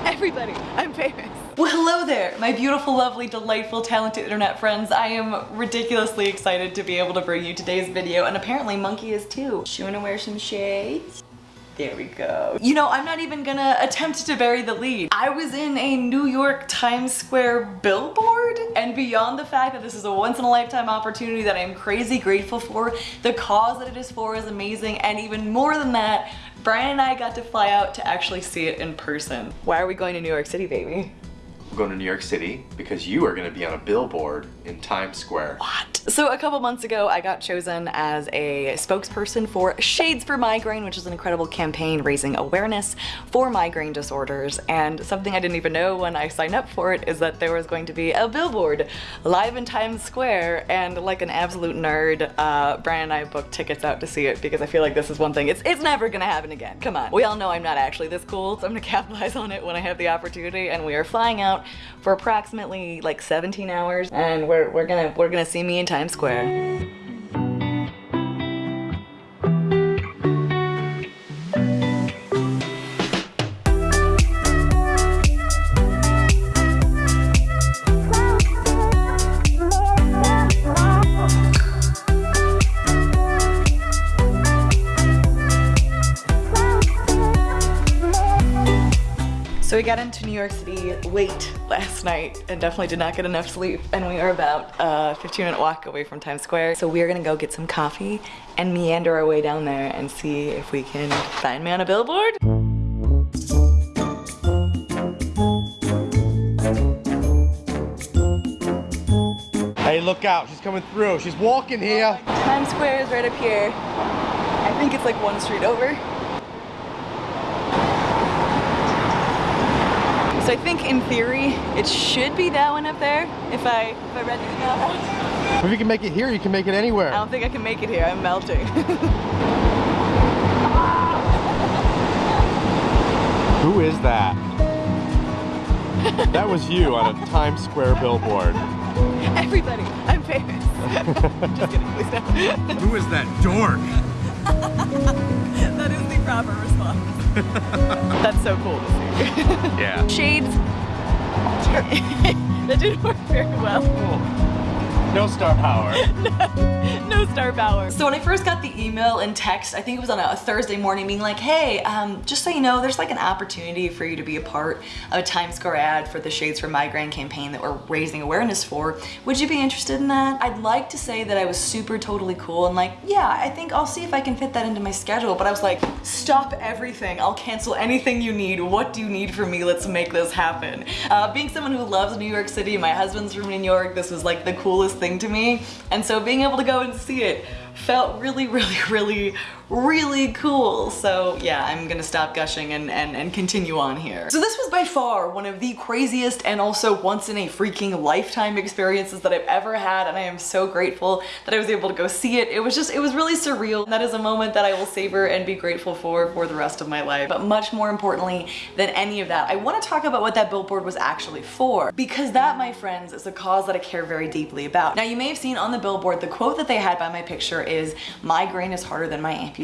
Everybody, I'm famous. Well, hello there, my beautiful, lovely, delightful, talented internet friends. I am ridiculously excited to be able to bring you today's video, and apparently Monkey is too. She wanna wear some shades? There we go. You know, I'm not even gonna attempt to bury the lead. I was in a New York Times Square billboard, and beyond the fact that this is a once in a lifetime opportunity that I'm crazy grateful for, the cause that it is for is amazing, and even more than that, Brian and I got to fly out to actually see it in person. Why are we going to New York City, baby? We're going to New York City because you are going to be on a billboard in Times Square. What? So a couple months ago, I got chosen as a spokesperson for Shades for Migraine, which is an incredible campaign raising awareness for migraine disorders. And something I didn't even know when I signed up for it is that there was going to be a billboard live in Times Square. And like an absolute nerd, uh, Brian and I booked tickets out to see it because I feel like this is one thing. It's, it's never gonna happen again. Come on. We all know I'm not actually this cool, so I'm gonna capitalize on it when I have the opportunity. And we are flying out for approximately like 17 hours and we're, we're gonna we're gonna see me in Times Square. We got into New York City late last night and definitely did not get enough sleep and we are about a 15 minute walk away from Times Square. So we are gonna go get some coffee and meander our way down there and see if we can find me on a billboard. Hey, look out. She's coming through. She's walking here. Times Square is right up here. I think it's like one street over. So I think in theory, it should be that one up there if I, if I read the email. If you can make it here, you can make it anywhere. I don't think I can make it here, I'm melting. Who is that? that was you on a Times Square billboard. Everybody, I'm famous. Just kidding, please don't. Who is that dork? that is the proper response. That's so cool to see. yeah. Shades. that didn't work very well. No star power. no, no, star power. So when I first got the email and text, I think it was on a, Thursday morning being like, hey, um, just so you know, there's like an opportunity for you to be a part of a Times Square ad for the Shades for Migraine campaign that we're raising awareness for. Would you be interested in that? I'd like to say that I was super totally cool and like, yeah, I think I'll see if I can fit that into my schedule. But I was like, stop everything. I'll cancel anything you need. What do you need from me? Let's make this happen. Uh, being someone who loves New York City, my husband's from New York, this was like the coolest thing to me. And so being able to go and see it felt really, really, really, really cool. So yeah, I'm gonna stop gushing and, and, and continue on here. So this was by far one of the craziest and also once in a freaking lifetime experiences that I've ever had. And I am so grateful that I was able to go see it. It was just, it was really surreal. And that is a moment that I will savor and be grateful for for the rest of my life. But much more importantly than any of that, I wanna talk about what that billboard was actually for. Because that, my friends, is a cause that I care very deeply about. Now you may have seen on the billboard, the quote that they had by my picture is, "My migraine is harder than my amputation.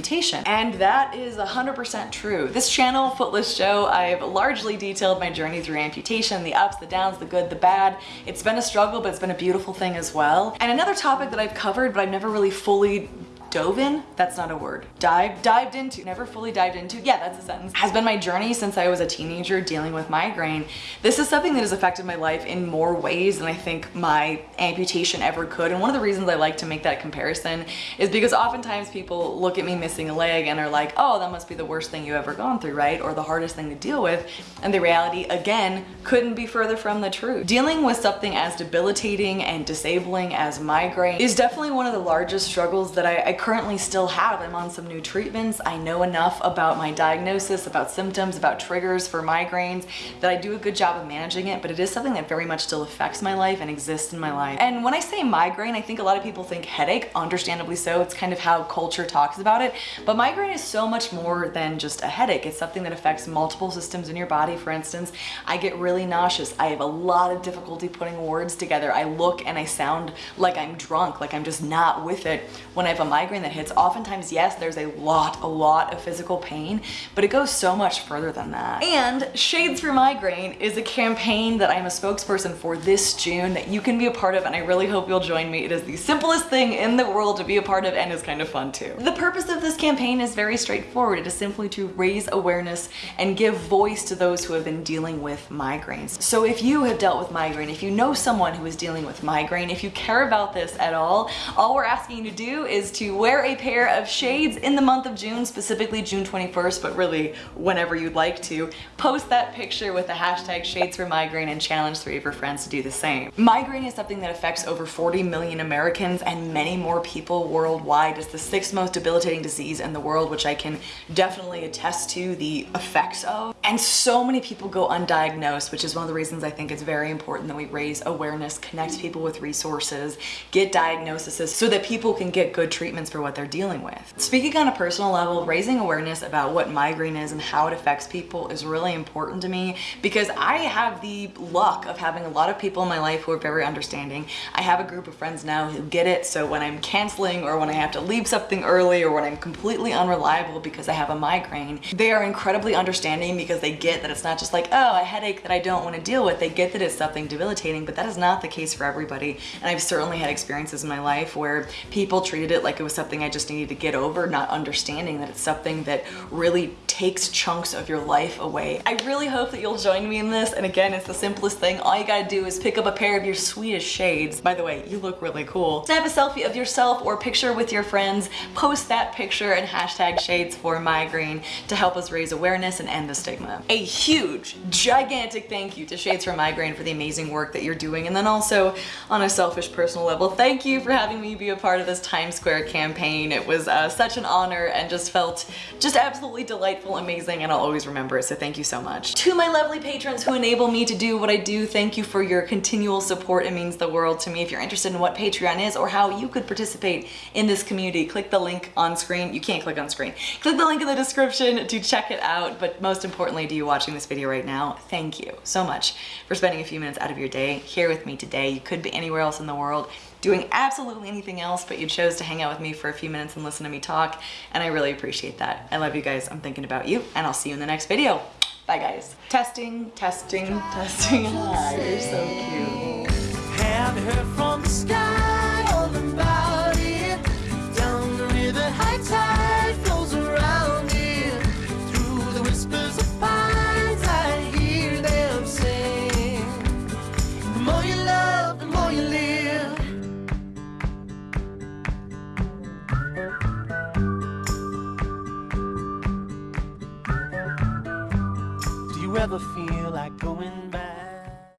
And that is 100% true. This channel, Footless Jo, I've largely detailed my journey through amputation, the ups, the downs, the good, the bad. It's been a struggle, but it's been a beautiful thing as well. And another topic that I've covered, but I've never really fully dove in, that's not a word, dive, dived into, never fully dived into, yeah, that's a sentence, has been my journey since I was a teenager dealing with migraine. This is something that has affected my life in more ways than I think my amputation ever could. And one of the reasons I like to make that comparison is because oftentimes people look at me missing a leg and are like, oh, that must be the worst thing you've ever gone through, right? Or the hardest thing to deal with. And the reality, again, couldn't be further from the truth. Dealing with something as debilitating and disabling as migraine is definitely one of the largest struggles that I, I currently still have. I'm on some new treatments. I know enough about my diagnosis, about symptoms, about triggers for migraines that I do a good job of managing it, but it is something that very much still affects my life and exists in my life. And when I say migraine, I think a lot of people think headache, understandably so. It's kind of how culture talks about it, but migraine is so much more than just a headache. It's something that affects multiple systems in your body. For instance, I get really nauseous. I have a lot of difficulty putting words together. I look and I sound like I'm drunk, like I'm just not with it when I have a migraine migraine that hits, oftentimes, yes, there's a lot, a lot of physical pain, but it goes so much further than that. And Shades for Migraine is a campaign that I'm a spokesperson for this June that you can be a part of, and I really hope you'll join me. It is the simplest thing in the world to be a part of and is kind of fun too. The purpose of this campaign is very straightforward. It is simply to raise awareness and give voice to those who have been dealing with migraines. So if you have dealt with migraine, if you know someone who is dealing with migraine, if you care about this at all, all we're asking you to do is to wear a pair of shades in the month of June, specifically June 21st, but really whenever you'd like to. Post that picture with the hashtag shades for migraine and challenge three of your friends to do the same. Migraine is something that affects over 40 million Americans and many more people worldwide. It's the sixth most debilitating disease in the world, which I can definitely attest to the effects of. And so many people go undiagnosed, which is one of the reasons I think it's very important that we raise awareness, connect people with resources, get diagnoses so that people can get good for what they're dealing with. Speaking on a personal level, raising awareness about what migraine is and how it affects people is really important to me because I have the luck of having a lot of people in my life who are very understanding. I have a group of friends now who get it, so when I'm canceling or when I have to leave something early or when I'm completely unreliable because I have a migraine, they are incredibly understanding because they get that it's not just like, oh, a headache that I don't want to deal with. They get that it's something debilitating, but that is not the case for everybody. And I've certainly had experiences in my life where people treated it like it was something I just needed to get over, not understanding that it's something that really takes chunks of your life away. I really hope that you'll join me in this. And again, it's the simplest thing. All you gotta do is pick up a pair of your sweetest shades. By the way, you look really cool. Snap a selfie of yourself or picture with your friends, post that picture and hashtag shades for migraine to help us raise awareness and end the stigma. A huge, gigantic thank you to Shades for Migraine for the amazing work that you're doing. And then also on a selfish personal level, thank you for having me be a part of this Times Square campaign. It was uh, such an honor and just felt just absolutely delightful, amazing, and I'll always remember it. So thank you so much. To my lovely patrons who enable me to do what I do, thank you for your continual support. It means the world to me. If you're interested in what Patreon is or how you could participate in this community, click the link on screen. You can't click on screen. Click the link in the description to check it out. But most importantly, to you watching this video right now, thank you so much for spending a few minutes out of your day here with me today. You could be anywhere else in the world doing absolutely anything else, but you chose to hang out with me for a few minutes and listen to me talk, and I really appreciate that. I love you guys. I'm thinking about you, and I'll see you in the next video. Bye, guys. Testing, testing, testing. Hi, you're so